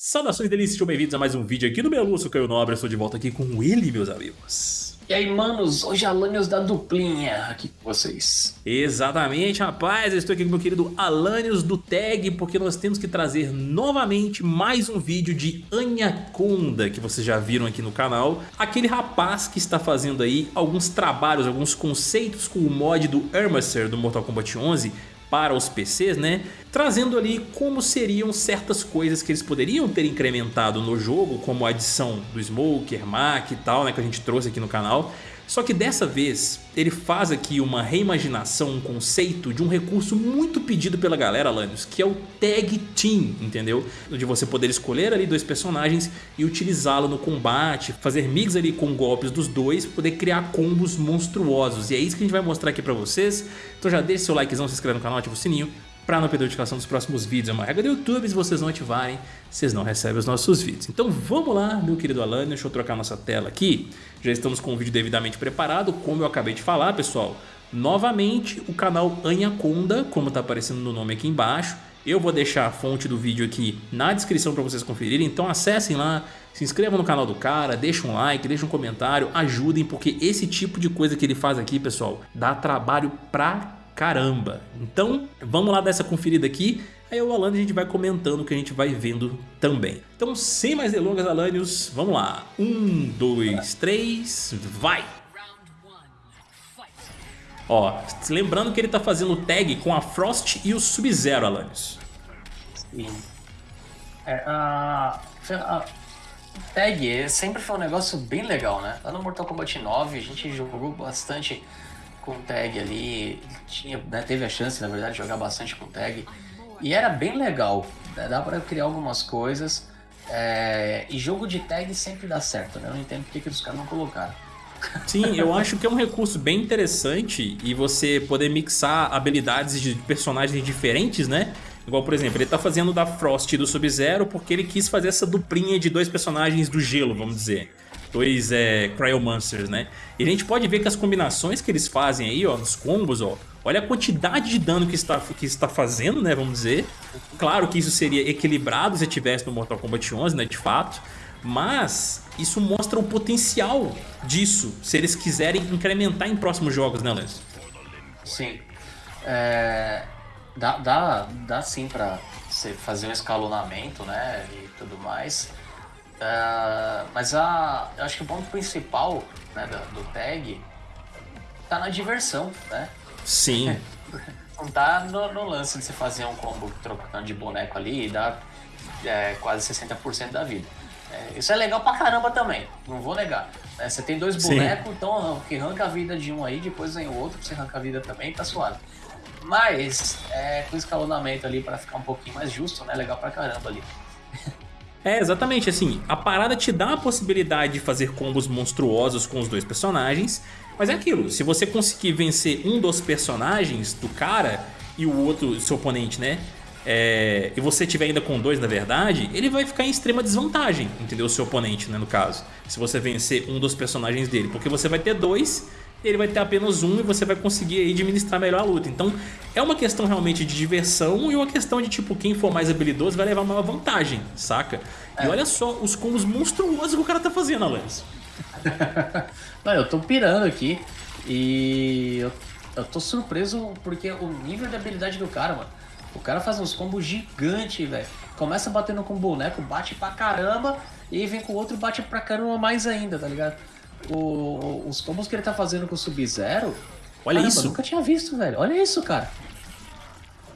Saudações delícias, sejam bem-vindos a mais um vídeo aqui do Meluço Caio Nobre, eu estou de volta aqui com ele, meus amigos. E aí, manos, hoje é Alanios da duplinha aqui com vocês. Exatamente, rapaz, eu estou aqui com meu querido Alanios do Tag, porque nós temos que trazer novamente mais um vídeo de Anaconda, que vocês já viram aqui no canal. Aquele rapaz que está fazendo aí alguns trabalhos, alguns conceitos com o mod do Armacer do Mortal Kombat 11, para os PCs, né? Trazendo ali como seriam certas coisas que eles poderiam ter incrementado no jogo, como a adição do Smoker, Mac e tal, né? Que a gente trouxe aqui no canal. Só que dessa vez ele faz aqui uma reimaginação, um conceito de um recurso muito pedido pela galera, Lanius, que é o Tag Team, entendeu? De você poder escolher ali dois personagens e utilizá-lo no combate, fazer mix ali com golpes dos dois, poder criar combos monstruosos. E é isso que a gente vai mostrar aqui pra vocês. Então já deixe seu likezão, se inscreve no canal, ativa o sininho para não perder a notificação dos próximos vídeos. É uma regra do YouTube, se vocês não ativarem, vocês não recebem os nossos vídeos. Então vamos lá, meu querido Alan, deixa eu trocar nossa tela aqui. Já estamos com o vídeo devidamente preparado, como eu acabei de falar, pessoal. Novamente, o canal Anaconda, como está aparecendo no nome aqui embaixo. Eu vou deixar a fonte do vídeo aqui na descrição para vocês conferirem, então acessem lá, se inscrevam no canal do cara, deixem um like, deixem um comentário, ajudem, porque esse tipo de coisa que ele faz aqui, pessoal, dá trabalho pra caramba. Então, vamos lá dar essa conferida aqui. Aí o Alane a gente vai comentando o que a gente vai vendo também. Então, sem mais delongas, Alanios, vamos lá. Um, dois, três, vai! Ó, lembrando que ele tá fazendo tag com a Frost e o Sub-Zero, Alanios. Sim. É, a, a tag sempre foi um negócio bem legal, né? Lá no Mortal Kombat 9 a gente jogou bastante com tag ali, tinha, né, teve a chance, na verdade, de jogar bastante com tag. E era bem legal, né, dá para criar algumas coisas. É, e jogo de tag sempre dá certo, né? Eu não entendo porque que os caras não colocaram. Sim, eu acho que é um recurso bem interessante e você poder mixar habilidades de personagens diferentes, né? Igual, por exemplo, ele tá fazendo da Frost e do Sub-Zero porque ele quis fazer essa duplinha de dois personagens do gelo, vamos dizer dois é, Cryomancers, né? E a gente pode ver que as combinações que eles fazem aí, ó, nos combos, ó, olha a quantidade de dano que está, que está fazendo, né, vamos dizer. Claro que isso seria equilibrado se tivesse no Mortal Kombat 11, né, de fato. Mas isso mostra o potencial disso, se eles quiserem incrementar em próximos jogos, né, Lance? Sim. É, dá, dá, dá sim pra você fazer um escalonamento, né, e tudo mais. Uh, mas a, eu acho que o ponto principal né, do, do, tag tá na diversão, né? Sim. Não tá no, no, lance de você fazer um combo trocando de boneco ali e dar é, quase 60% da vida. É, isso é legal pra caramba também, não vou negar. É, você tem dois bonecos, Sim. então que arranca a vida de um aí, depois vem o outro, você arranca a vida também, tá suave. Mas, é, com escalonamento ali para ficar um pouquinho mais justo, né? Legal pra caramba ali. É, exatamente, assim, a parada te dá a possibilidade de fazer combos monstruosos com os dois personagens, mas é aquilo, se você conseguir vencer um dos personagens do cara e o outro, seu oponente, né, é, e você tiver ainda com dois na verdade, ele vai ficar em extrema desvantagem, entendeu? O seu oponente, né, no caso, se você vencer um dos personagens dele, porque você vai ter dois ele vai ter apenas um e você vai conseguir aí administrar melhor a luta. Então é uma questão realmente de diversão e uma questão de tipo, quem for mais habilidoso vai levar maior vantagem, saca? É. E olha só os combos monstruosos que o cara tá fazendo, Alans. Não, eu tô pirando aqui e eu, eu tô surpreso porque o nível de habilidade do cara, mano. O cara faz uns combos gigantes, velho. Começa batendo com o boneco, bate pra caramba, e vem com o outro, bate pra caramba mais ainda, tá ligado? O, os combos que ele tá fazendo com o Sub-Zero. Olha Caramba, isso. Eu nunca tinha visto, velho. Olha isso, cara.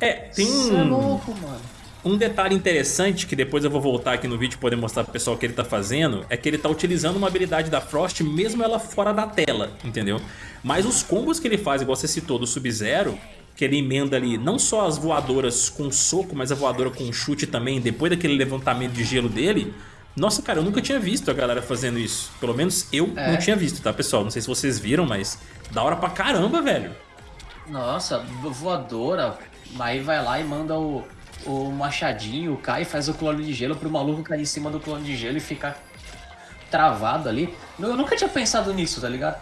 É, tem um. É louco, mano. Um detalhe interessante que depois eu vou voltar aqui no vídeo poder mostrar pro pessoal o que ele tá fazendo é que ele tá utilizando uma habilidade da Frost mesmo ela fora da tela, entendeu? Mas os combos que ele faz, igual você citou do Sub-Zero, que ele emenda ali não só as voadoras com soco, mas a voadora com chute também, depois daquele levantamento de gelo dele, nossa, cara, eu nunca tinha visto a galera fazendo isso. Pelo menos eu é. não tinha visto, tá, pessoal? Não sei se vocês viram, mas da hora pra caramba, velho. Nossa, voadora. Aí vai lá e manda o, o machadinho, cai e faz o clone de gelo pro maluco cair em cima do clone de gelo e ficar travado ali. Eu nunca tinha pensado nisso, tá ligado?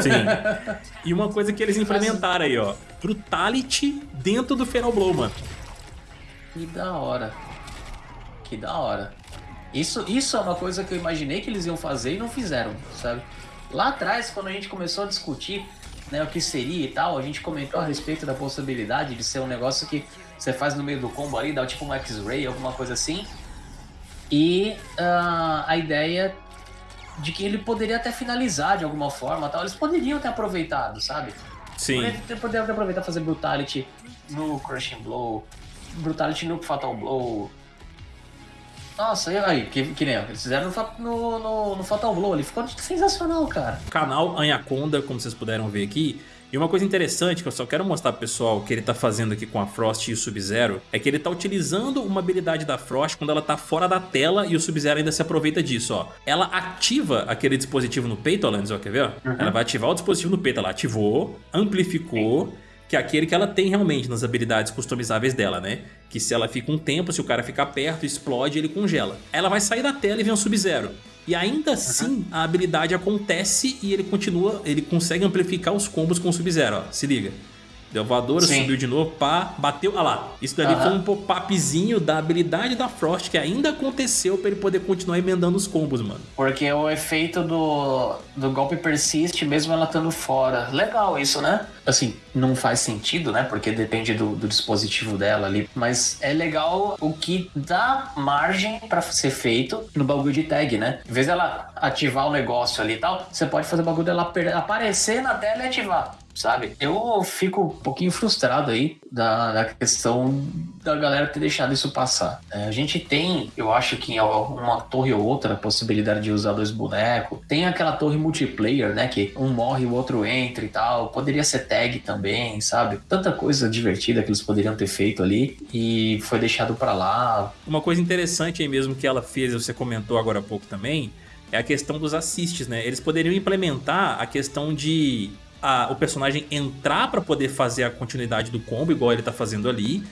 Sim. E uma coisa que eles implementaram aí, ó. Brutality dentro do Blow, mano. Que da hora. Que da hora. Isso, isso é uma coisa que eu imaginei que eles iam fazer e não fizeram, sabe? Lá atrás, quando a gente começou a discutir né, o que seria e tal, a gente comentou a respeito da possibilidade de ser um negócio que você faz no meio do combo ali, dá tipo um X-Ray, alguma coisa assim. E uh, a ideia de que ele poderia até finalizar de alguma forma tal. Eles poderiam ter aproveitado, sabe? Sim. Poderiam ter aproveitado fazer Brutality no Crushing Blow, Brutality no Fatal Blow. Nossa, e aí, que, que nem eles fizeram no, no, no Fatal Blow, ele ficou sensacional, cara. Canal Anaconda, como vocês puderam ver aqui, e uma coisa interessante que eu só quero mostrar pro pessoal que ele tá fazendo aqui com a Frost e o Sub-Zero é que ele tá utilizando uma habilidade da Frost quando ela tá fora da tela e o Sub-Zero ainda se aproveita disso, ó. Ela ativa aquele dispositivo no peito, Alanis, ó, quer ver? Uhum. Ela vai ativar o dispositivo no peito, ela ativou, amplificou... Sim que é aquele que ela tem realmente nas habilidades customizáveis dela, né? Que se ela fica um tempo, se o cara ficar perto, explode, ele congela. Ela vai sair da tela e vem um Sub-Zero. E ainda assim, a habilidade acontece e ele continua, ele consegue amplificar os combos com o Sub-Zero, ó. Se liga. Deu voadora, Sim. subiu de novo, pá, bateu. Olha lá. Isso dali foi um pop-upzinho da habilidade da Frost que ainda aconteceu pra ele poder continuar emendando os combos, mano. Porque o efeito do, do golpe persiste mesmo ela estando fora. Legal isso, né? Assim, não faz sentido, né? Porque depende do, do dispositivo dela ali. Mas é legal o que dá margem para ser feito no bagulho de tag, né? Em vez dela ativar o negócio ali e tal, você pode fazer o bagulho dela aparecer na tela e ativar sabe? Eu fico um pouquinho frustrado aí da, da questão da galera ter deixado isso passar. É, a gente tem, eu acho que em uma torre ou outra, a possibilidade de usar dois bonecos. Tem aquela torre multiplayer, né? Que um morre o outro entra e tal. Poderia ser tag também, sabe? Tanta coisa divertida que eles poderiam ter feito ali e foi deixado para lá. Uma coisa interessante aí mesmo que ela fez, você comentou agora há pouco também, é a questão dos assists, né? Eles poderiam implementar a questão de a, o personagem entrar para poder fazer a continuidade do combo, igual ele tá fazendo ali,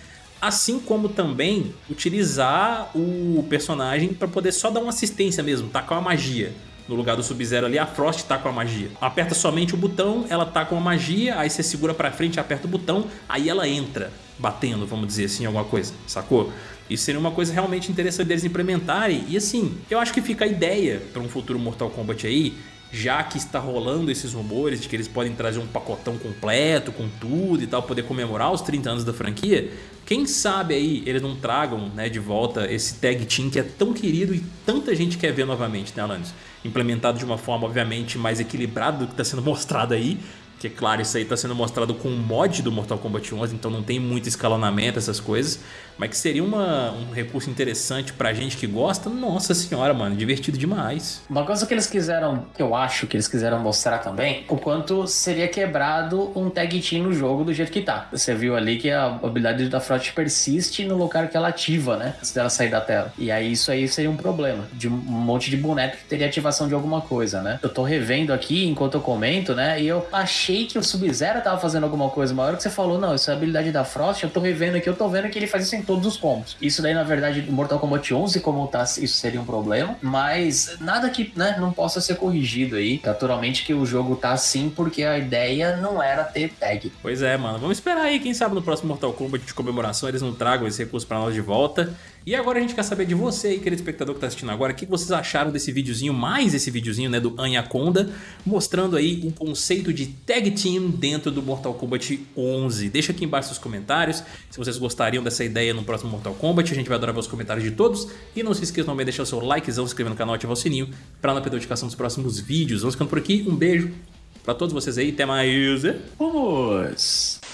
assim como também utilizar o personagem para poder só dar uma assistência mesmo, tacar uma magia. No lugar do Sub-Zero ali, a Frost tá com a magia. Aperta somente o botão, ela tá com a magia, aí você segura pra frente, aperta o botão, aí ela entra, batendo, vamos dizer assim, alguma coisa, sacou? Isso seria uma coisa realmente interessante deles implementarem. E assim, eu acho que fica a ideia para um futuro Mortal Kombat aí, já que está rolando esses rumores de que eles podem trazer um pacotão completo com tudo e tal, poder comemorar os 30 anos da franquia, quem sabe aí eles não tragam né, de volta esse tag team que é tão querido e tanta gente quer ver novamente, né, Alanis? Implementado de uma forma, obviamente, mais equilibrada do que está sendo mostrado aí, que claro, isso aí está sendo mostrado com um mod do Mortal Kombat 11, então não tem muito escalonamento, essas coisas. Mas que seria uma, um recurso interessante pra gente que gosta. Nossa senhora, mano, divertido demais. Uma coisa que eles quiseram, que eu acho que eles quiseram mostrar também, o quanto seria quebrado um tag team no jogo do jeito que tá. Você viu ali que a habilidade da Frot persiste no lugar que ela ativa, né? Antes dela sair da tela. E aí isso aí seria um problema. De um monte de boneco que teria ativação de alguma coisa, né? Eu tô revendo aqui enquanto eu comento, né? E eu achei que o Sub-Zero tava fazendo alguma coisa. Uma hora que você falou, não, isso é a habilidade da Frost, eu tô revendo aqui, eu tô vendo que ele faz isso em todos os combos. Isso daí, na verdade, Mortal Kombat 11, como tá, isso seria um problema, mas nada que, né, não possa ser corrigido aí. Naturalmente que o jogo tá assim porque a ideia não era ter tag. Pois é, mano. Vamos esperar aí, quem sabe no próximo Mortal Kombat de comemoração eles não tragam esse recurso pra nós de volta. E agora a gente quer saber de você aí, querido espectador que tá assistindo agora, o que vocês acharam desse videozinho, mais esse videozinho, né, do Anaconda, mostrando aí o conceito de Tag Team dentro do Mortal Kombat 11. Deixa aqui embaixo nos comentários se vocês gostariam dessa ideia no próximo Mortal Kombat, a gente vai adorar ver os comentários de todos. E não se esqueça também de deixar o seu likezão, se inscrever no canal e ativar o sininho para não perder a notificação dos próximos vídeos. Vamos ficando por aqui, um beijo para todos vocês aí, até mais. Vamos!